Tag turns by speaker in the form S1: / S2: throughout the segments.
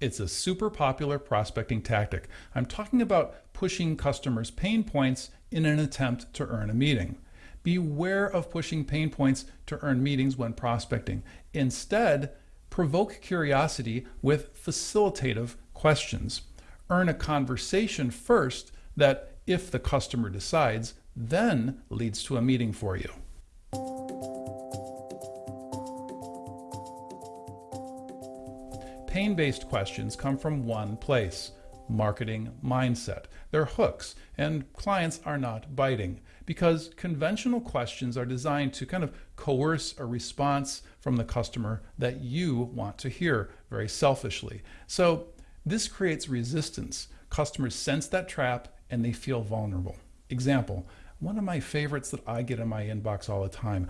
S1: It's a super popular prospecting tactic. I'm talking about pushing customers' pain points in an attempt to earn a meeting. Beware of pushing pain points to earn meetings when prospecting. Instead, provoke curiosity with facilitative questions. Earn a conversation first that, if the customer decides, then leads to a meeting for you. Pain-based questions come from one place, marketing mindset. They're hooks, and clients are not biting because conventional questions are designed to kind of coerce a response from the customer that you want to hear very selfishly. So this creates resistance. Customers sense that trap and they feel vulnerable. Example, one of my favorites that I get in my inbox all the time.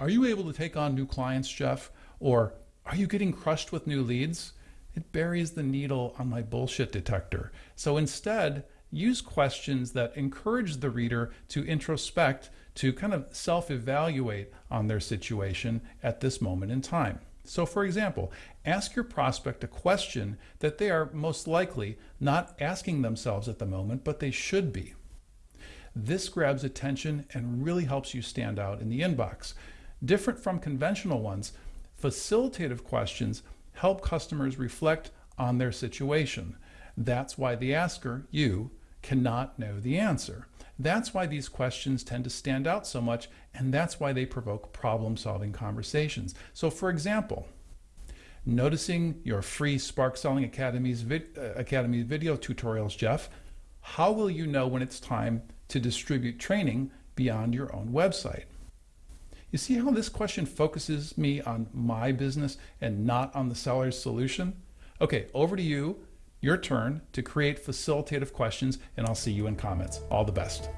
S1: Are you able to take on new clients, Jeff? Or are you getting crushed with new leads? It buries the needle on my bullshit detector. So instead, use questions that encourage the reader to introspect, to kind of self-evaluate on their situation at this moment in time. So for example, ask your prospect a question that they are most likely not asking themselves at the moment, but they should be. This grabs attention and really helps you stand out in the inbox. Different from conventional ones, Facilitative questions help customers reflect on their situation. That's why the asker, you, cannot know the answer. That's why these questions tend to stand out so much, and that's why they provoke problem-solving conversations. So for example, noticing your free Spark Selling Academy's uh, Academy video tutorials, Jeff, how will you know when it's time to distribute training beyond your own website? You see how this question focuses me on my business and not on the seller's solution? Okay, over to you, your turn to create facilitative questions, and I'll see you in comments. All the best.